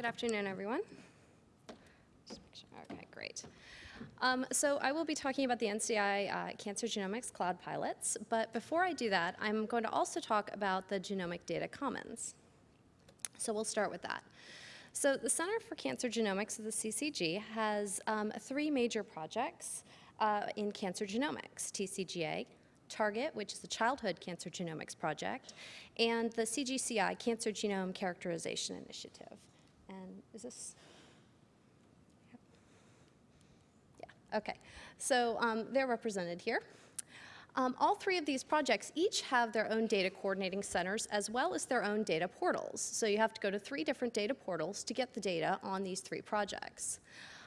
Good afternoon, everyone. Okay, great. Um, so I will be talking about the NCI uh, Cancer Genomics Cloud Pilots, but before I do that, I'm going to also talk about the Genomic Data Commons. So we'll start with that. So the Center for Cancer Genomics of the CCG has um, three major projects uh, in cancer genomics, TCGA, Target, which is the Childhood Cancer Genomics Project, and the CGCI Cancer Genome Characterization Initiative. Is this? Yeah, okay. So um, they're represented here. Um, all three of these projects each have their own data coordinating centers as well as their own data portals. So you have to go to three different data portals to get the data on these three projects.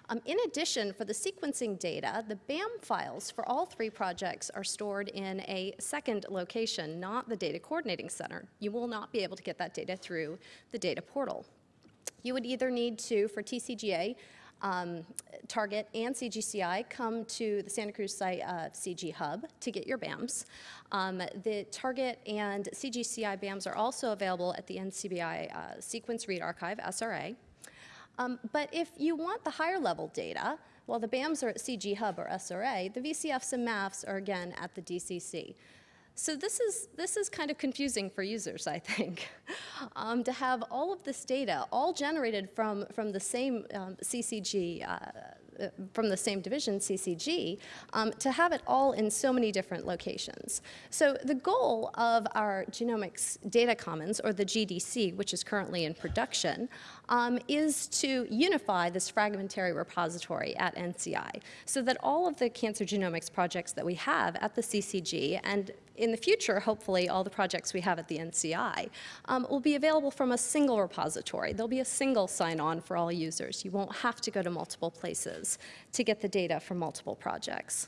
Um, in addition, for the sequencing data, the BAM files for all three projects are stored in a second location, not the data coordinating center. You will not be able to get that data through the data portal. You would either need to, for TCGA, um, Target and CGCI come to the Santa Cruz site uh, CG Hub to get your BAMs. Um, the Target and CGCI BAMs are also available at the NCBI uh, Sequence Read Archive, SRA. Um, but if you want the higher level data, while the BAMs are at CG Hub or SRA, the VCFs and MAFs are again at the DCC. So this is, this is kind of confusing for users, I think, um, to have all of this data all generated from, from the same um, CCG uh, uh, from the same division, CCG, um, to have it all in so many different locations. So the goal of our Genomics Data Commons, or the GDC, which is currently in production, um, is to unify this fragmentary repository at NCI so that all of the cancer genomics projects that we have at the CCG and in the future, hopefully, all the projects we have at the NCI um, will be available from a single repository. There'll be a single sign-on for all users. You won't have to go to multiple places to get the data from multiple projects.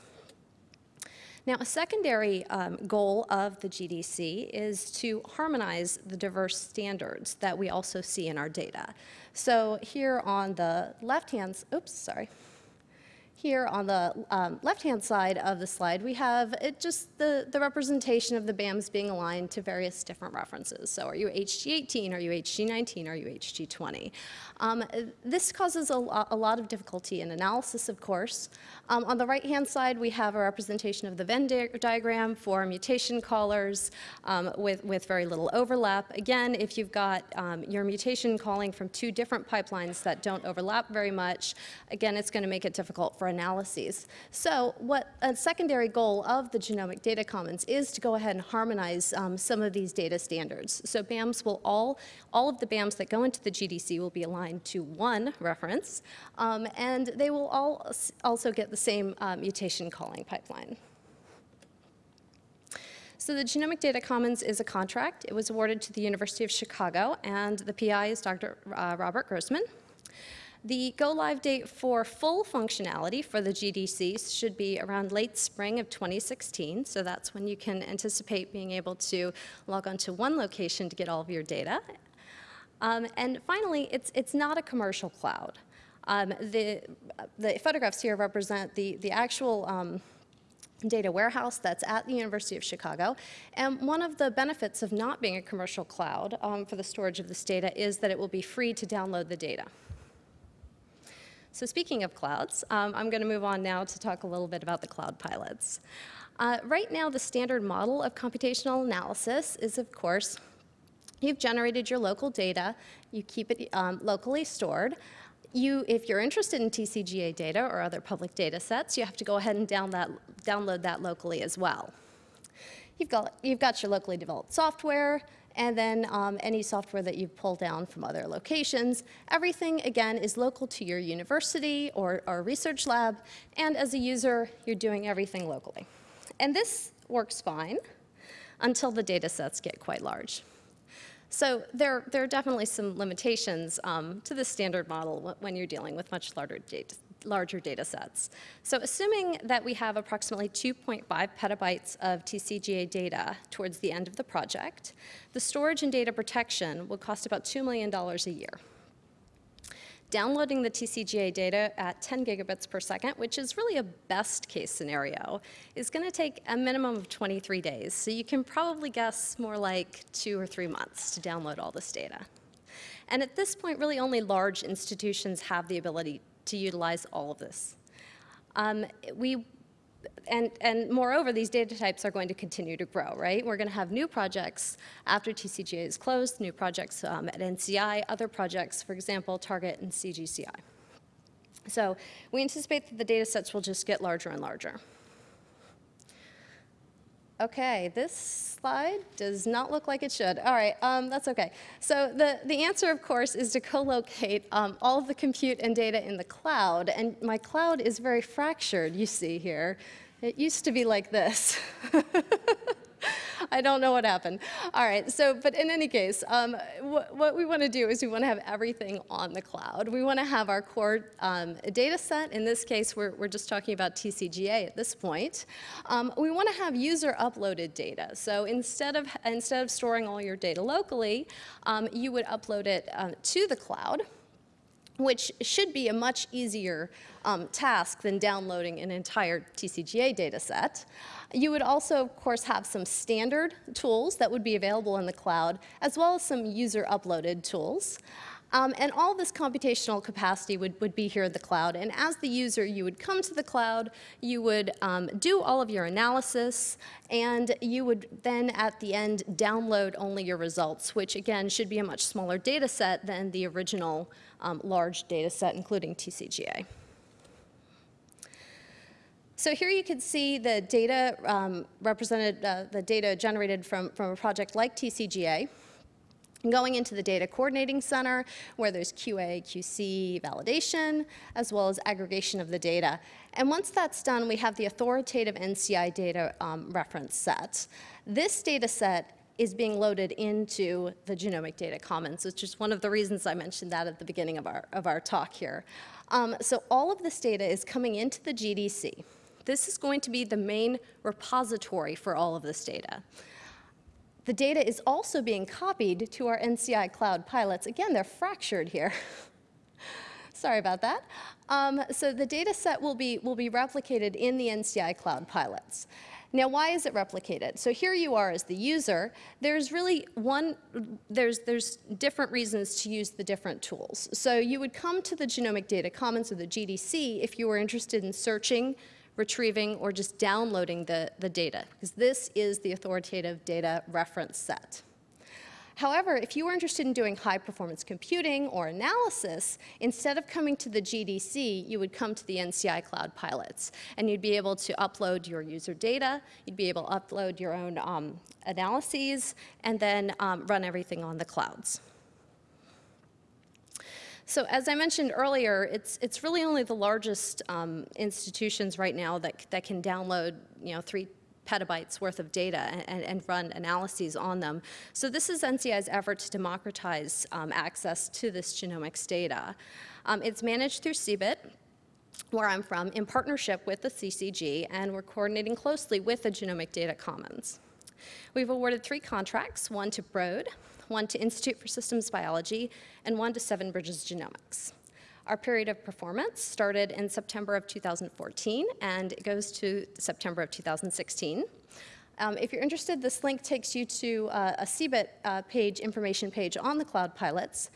Now, a secondary um, goal of the GDC is to harmonize the diverse standards that we also see in our data. So here on the left-hand, oops, sorry. Here on the um, left-hand side of the slide, we have just the, the representation of the BAMs being aligned to various different references. So are you HG18, are you HG19, are you HG20? Um, this causes a, lo a, lot of difficulty in analysis, of course. Um, on the right-hand side, we have a representation of the Venn di diagram for mutation callers um, with, with very little overlap. Again, if you've got um, your mutation calling from two different pipelines that don't overlap very much, again, it's going to make it difficult for for analyses. So what a secondary goal of the Genomic Data Commons is to go ahead and harmonize um, some of these data standards. So BAMs will all, all of the BAMs that go into the GDC will be aligned to one reference, um, and they will all also get the same uh, mutation calling pipeline. So the Genomic Data Commons is a contract. It was awarded to the University of Chicago, and the PI is Dr. Uh, Robert Grossman. The go-live date for full functionality for the GDCs should be around late spring of 2016, so that's when you can anticipate being able to log on to one location to get all of your data. Um, and finally, it's, it's not a commercial cloud. Um, the, the photographs here represent the, the actual um, data warehouse that's at the University of Chicago. And one of the benefits of not being a commercial cloud um, for the storage of this data is that it will be free to download the data. So speaking of clouds, um, I'm going to move on now to talk a little bit about the cloud pilots. Uh, right now, the standard model of computational analysis is, of course, you've generated your local data, you keep it um, locally stored. You, if you're interested in TCGA data or other public data sets, you have to go ahead and down that, download that locally as well. You've got, you've got your locally developed software, and then um, any software that you pull down from other locations. Everything, again, is local to your university or, or research lab, and as a user, you're doing everything locally. And this works fine until the data sets get quite large. So there, there are definitely some limitations um, to the standard model when you're dealing with much larger data, larger data sets. So assuming that we have approximately 2.5 petabytes of TCGA data towards the end of the project, the storage and data protection will cost about $2 million a year. Downloading the TCGA data at 10 gigabits per second, which is really a best case scenario, is going to take a minimum of 23 days. So you can probably guess more like two or three months to download all this data. And at this point, really only large institutions have the ability to utilize all of this. Um, we and, and moreover, these data types are going to continue to grow, right? We're going to have new projects after TCGA is closed, new projects um, at NCI, other projects, for example, Target and CGCI. So we anticipate that the data sets will just get larger and larger. Okay, this slide does not look like it should. All right, um, that's okay. So the, the answer, of course, is to co-locate um, all of the compute and data in the cloud. And my cloud is very fractured, you see here. It used to be like this. I don't know what happened. All right, so, but in any case, um, wh what we want to do is we want to have everything on the cloud. We want to have our core um, data set. In this case, we're, we're just talking about TCGA at this point. Um, we want to have user uploaded data. So instead of, instead of storing all your data locally, um, you would upload it uh, to the cloud which should be a much easier um, task than downloading an entire TCGA data set. You would also, of course, have some standard tools that would be available in the cloud, as well as some user-uploaded tools. Um, and all this computational capacity would, would be here in the cloud. And as the user, you would come to the cloud, you would um, do all of your analysis, and you would then at the end download only your results, which again should be a much smaller data set than the original um, large data set, including TCGA. So here you can see the data um, represented, uh, the data generated from, from a project like TCGA going into the data coordinating center where there's QA, QC validation, as well as aggregation of the data. And once that's done, we have the authoritative NCI data um, reference set. This data set is being loaded into the Genomic Data Commons, which is one of the reasons I mentioned that at the beginning of our, of our talk here. Um, so all of this data is coming into the GDC. This is going to be the main repository for all of this data. The data is also being copied to our NCI Cloud pilots. Again, they're fractured here. Sorry about that. Um, so the data set will be, will be replicated in the NCI Cloud pilots. Now, why is it replicated? So here you are as the user. There's really one, there's, there's different reasons to use the different tools. So you would come to the Genomic Data Commons or the GDC if you were interested in searching, retrieving, or just downloading the, the data, because this is the authoritative data reference set. However, if you were interested in doing high performance computing or analysis, instead of coming to the GDC, you would come to the NCI Cloud Pilots. And you'd be able to upload your user data, you'd be able to upload your own um, analyses, and then um, run everything on the clouds. So as I mentioned earlier, it's, it's really only the largest um, institutions right now that, that can download, you know, three petabytes worth of data and, and, run analyses on them. So this is NCI's effort to democratize um, access to this genomics data. Um, it's managed through CBIT, where I'm from, in partnership with the CCG, and we're coordinating closely with the Genomic Data Commons. We've awarded three contracts, one to Broad, one to Institute for Systems Biology, and one to Seven Bridges Genomics. Our period of performance started in September of 2014 and it goes to September of 2016. Um, if you're interested, this link takes you to uh, a CBIT uh, page, information page on the cloud pilots.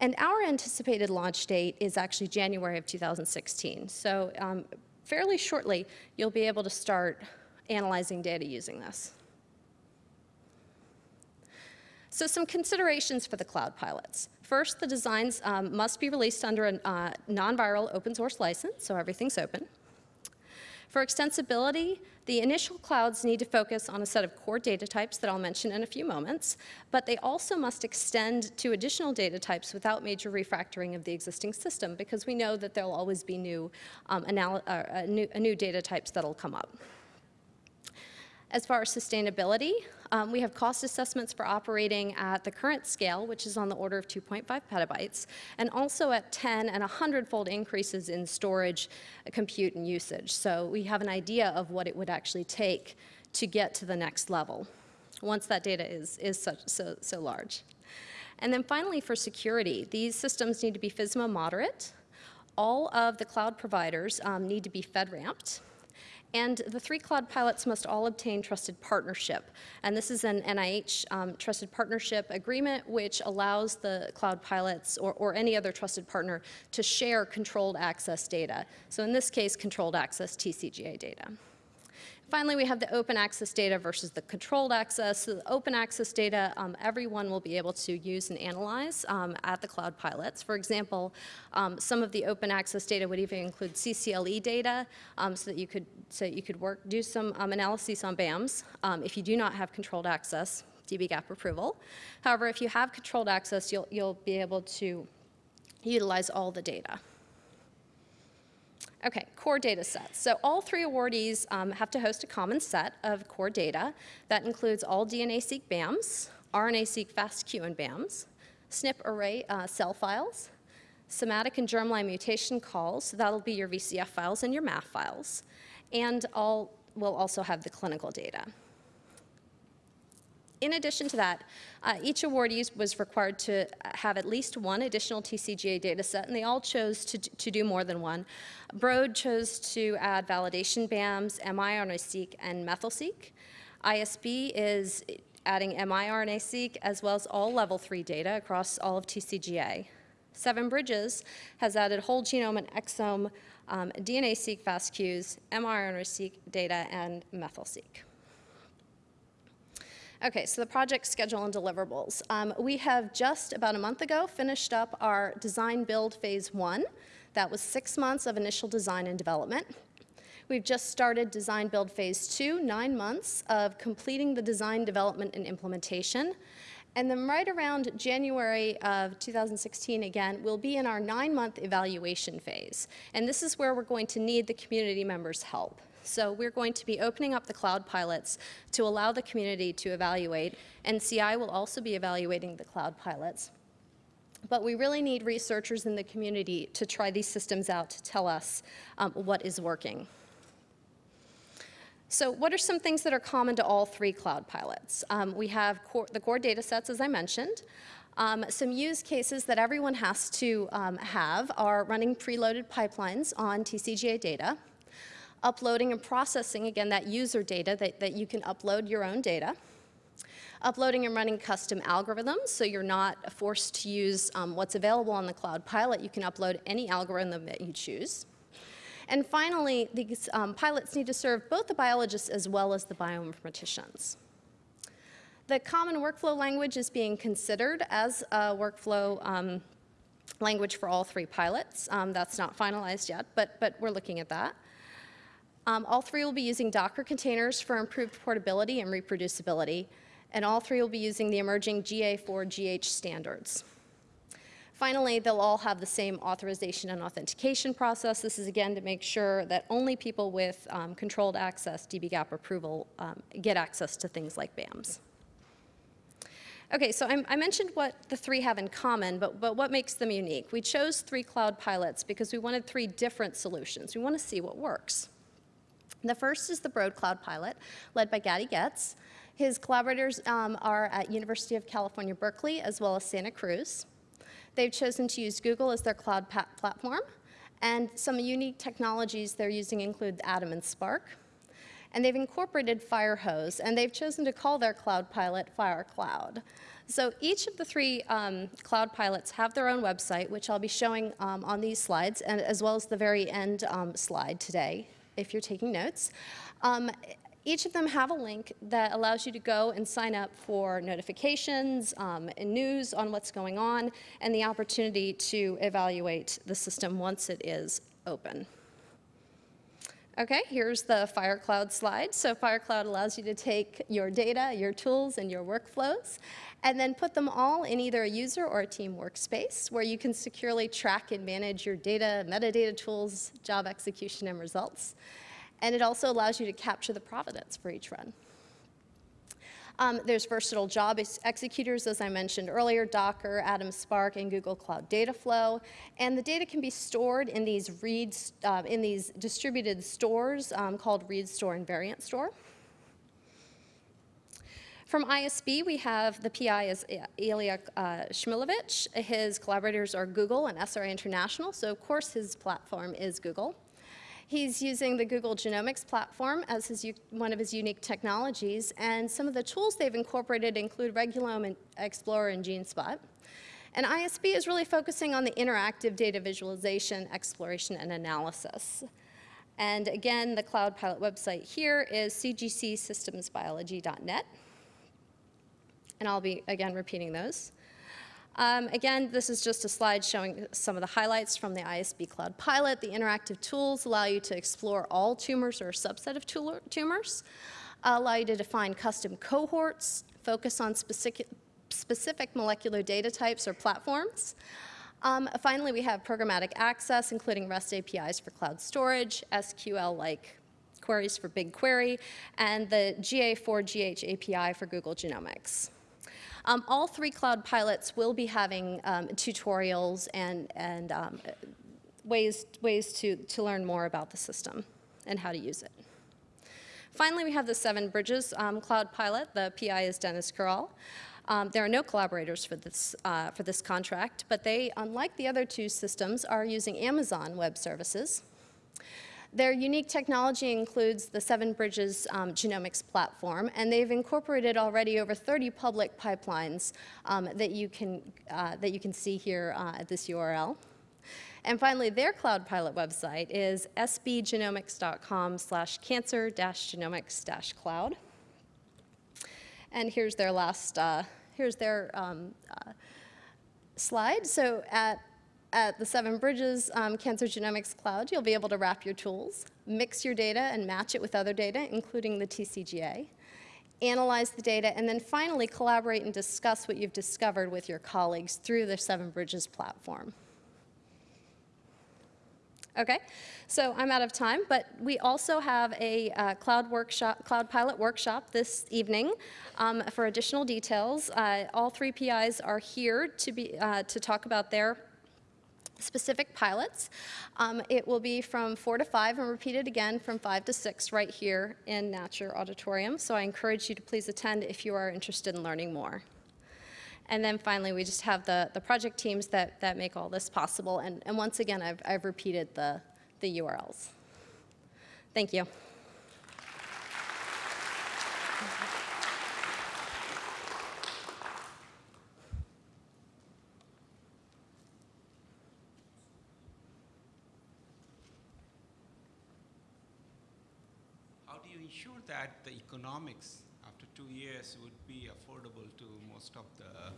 And our anticipated launch date is actually January of 2016. So um, fairly shortly, you'll be able to start analyzing data using this. So some considerations for the cloud pilots. First, the designs um, must be released under a uh, non-viral open source license, so everything's open. For extensibility, the initial clouds need to focus on a set of core data types that I'll mention in a few moments, but they also must extend to additional data types without major refactoring of the existing system because we know that there'll always be new, um, uh, new, new data types that'll come up. As far as sustainability, um, we have cost assessments for operating at the current scale, which is on the order of 2.5 petabytes, and also at 10 and 100-fold increases in storage, uh, compute, and usage. So we have an idea of what it would actually take to get to the next level once that data is, is such, so, so large. And then finally, for security, these systems need to be FISMA moderate. All of the cloud providers um, need to be FedRAMPed And the three cloud pilots must all obtain trusted partnership. And this is an NIH um, trusted partnership agreement, which allows the cloud pilots or, or any other trusted partner to share controlled access data. So in this case, controlled access TCGA data. Finally, we have the open access data versus the controlled access. So the open access data, um, everyone will be able to use and analyze um, at the cloud pilots. For example, um, some of the open access data would even include CCLE data um, so that you could, so you could work, do some um, analyses on BAMs. Um, if you do not have controlled access, dbGaP approval. However, if you have controlled access, you'll, you'll be able to utilize all the data. Okay, core data sets. So all three awardees um, have to host a common set of core data that includes all DNA-seq BAMs, RNA-seq FASTQ and BAMs, SNP array uh, CEL files, somatic and germline mutation calls, so that'll be your VCF files and your MAF files, and all will also have the clinical data. In addition to that, uh, each awardee was required to have at least one additional TCGA data set, and they all chose to, to do more than one. Broad chose to add validation BAMs, miRNA-seq, and methyl-seq. ISB is adding miRNA-seq as well as all level 3 data across all of TCGA. Seven Bridges has added whole genome and exome um, DNA-seq FASTQs, miRNA-seq data, and methyl-seq. Okay, so the project schedule and deliverables. Um, we have just about a month ago finished up our design build phase one. That was six months of initial design and development. We've just started design build phase two, nine months of completing the design development and implementation. And then right around January of 2016 again, we'll be in our nine month evaluation phase. And this is where we're going to need the community members' help. So we're going to be opening up the cloud pilots to allow the community to evaluate, NCI will also be evaluating the cloud pilots. But we really need researchers in the community to try these systems out to tell us um, what is working. So what are some things that are common to all three cloud pilots? Um, we have core, the core data sets, as I mentioned. Um, some use cases that everyone has to um, have are running preloaded pipelines on TCGA data uploading and processing, again, that user data that, that you can upload your own data, uploading and running custom algorithms, so you're not forced to use um, what's available on the Cloud Pilot. You can upload any algorithm that you choose. And finally, these um, pilots need to serve both the biologists as well as the bioinformaticians. The common workflow language is being considered as a workflow um, language for all three pilots. Um, that's not finalized yet, but, but we're looking at that. Um, all three will be using Docker containers for improved portability and reproducibility, and all three will be using the emerging GA4GH standards. Finally, they'll all have the same authorization and authentication process. This is again to make sure that only people with um, controlled access, dbGaP approval, um, get access to things like BAMs. Okay, so I, I, mentioned what the three have in common, but, but what makes them unique? We chose three cloud pilots because we wanted three different solutions. We want to see what works. The first is the Broad Cloud pilot, led by Gadi Getz. His collaborators um, are at University of California, Berkeley, as well as Santa Cruz. They've chosen to use Google as their cloud platform, and some unique technologies they're using include ADAM and Spark. And they've incorporated Firehose, and they've chosen to call their cloud pilot FireCloud. So each of the three um, cloud pilots have their own website, which I'll be showing um, on these slides, and as well as the very end um, slide today if you're taking notes. Um, each of them have a link that allows you to go and sign up for notifications um, and news on what's going on and the opportunity to evaluate the system once it is open. Okay, here's the FireCloud slide. So FireCloud allows you to take your data, your tools, and your workflows, and then put them all in either a user or a team workspace where you can securely track and manage your data, metadata tools, job execution, and results. And it also allows you to capture the provenance for each run. Um, there's versatile job ex executors, as I mentioned earlier, Docker, ADAM Spark, and Google Cloud Dataflow. And the data can be stored in these read, uh, in these distributed stores um, called read store and variant store. From ISB, we have the PI is Ilya uh, Shmulevich. His collaborators are Google and SRA International, so of course his platform is Google. He's using the Google Genomics platform as his, one of his unique technologies, and some of the tools they've incorporated include Regulome and Explorer and GeneSpot. And ISB is really focusing on the interactive data visualization, exploration, and analysis. And again, the Cloud Pilot website here is cgcsystemsbiology.net. And I'll be, again, repeating those. Um, again, this is just a slide showing some of the highlights from the ISB Cloud Pilot. The interactive tools allow you to explore all tumors or a subset of tumor- tumors, allow you to define custom cohorts, focus on specific, specific molecular data types or platforms. Um, finally, we have programmatic access, including REST APIs for cloud storage, SQL-like queries for BigQuery, and the GA4GH API for Google Genomics. Um, all three cloud pilots will be having um, tutorials and, and um, ways, ways to, to learn more about the system and how to use it. Finally, we have the Seven Bridges um, Cloud Pilot. The PI is Deniz Kural. Um, there are no collaborators for this, uh, for this contract, but they, unlike the other two systems, are using Amazon Web Services. Their unique technology includes the Seven Bridges um, genomics platform, and they've incorporated already over 30 public pipelines um, that, you can, uh, that you can see here uh, at this URL. And finally, their Cloud Pilot website is sbgenomics.com slash cancer genomics cloud. And here's their last, uh, here's their um, uh, slide. So at at the Seven Bridges um, Cancer Genomics Cloud, you'll be able to wrap your tools, mix your data and match it with other data, including the TCGA, analyze the data, and then finally collaborate and discuss what you've discovered with your colleagues through the Seven Bridges platform. Okay, so I'm out of time, but we also have a uh, cloud workshop, cloud pilot workshop this evening. Um, for additional details, uh, all three PIs are here to be uh, to talk about their specific pilots. Um, it will be from 4 to 5 and repeated again from 5 to 6 right here in Natcher Auditorium. So I encourage you to please attend if you are interested in learning more. And then finally, we just have the, the project teams that, that make all this possible. And, and once again, I've, I've repeated the, the URLs. Thank you. Ensure that the economics after two years would be affordable to most of the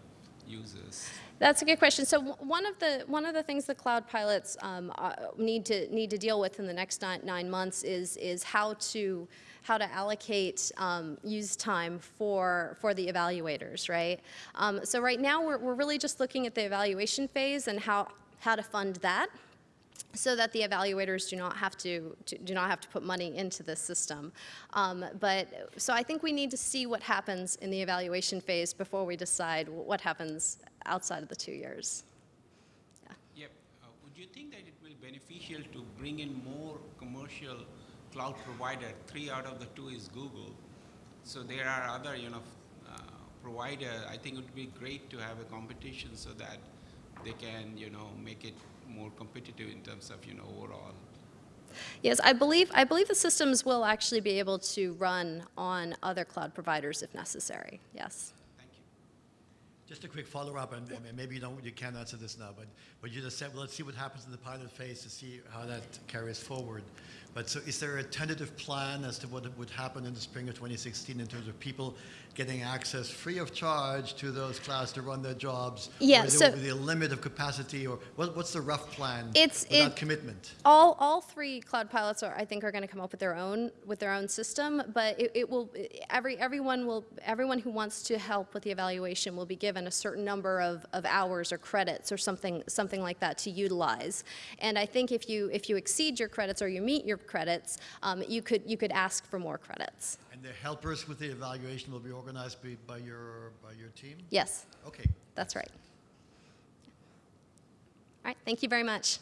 users? That's a good question. So one of the one of the things the cloud pilots um, uh, need to need to deal with in the next nine, months is is how to how to allocate um, use time for for the evaluators, right? Um, so right now we're we're really just looking at the evaluation phase and how how to fund that so that the evaluators do not have to, to, do not have to put money into this system. Um, but so I think we need to see what happens in the evaluation phase before we decide what happens outside of the two years. Yep. Uh, would you think that it will be beneficial to bring in more commercial cloud provider? Three out of the two is Google. So there are other, you know, uh, provider. I think it would be great to have a competition so that they can, you know, make it more competitive in terms of, you know, overall. Yes, I believe I believe the systems will actually be able to run on other cloud providers if necessary. Yes. Just a quick follow-up, and and maybe you don't, you can't answer this now, but, but you just said, well, let's see what happens in the pilot phase to see how that carries forward. But so is there a tentative plan as to what would happen in the spring of 2016 in terms of people getting access free of charge to those clouds to run their jobs? Yeah, so- there will be a limit of capacity, or what, what's the rough plan It's- it- commitment? All, all three cloud pilots are, I think, are going to come up with their own with their own system, but it, it will every everyone will everyone who wants to help with the evaluation will be given a certain number of, of hours or credits or something something like that to utilize. And I think if you if you exceed your credits or you meet your credits, um, you could you could ask for more credits. And the helpers with the evaluation will be organized by, by your, by your team? Yes, Okay. that's right. All right, thank you very much.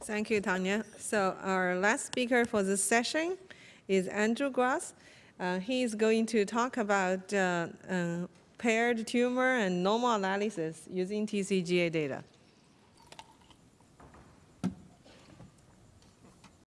Thank you, Tanya. So our last speaker for this session is Andrew Gross. Uh, he is going to talk about uh, uh, paired tumor and normal analysis using TCGA data.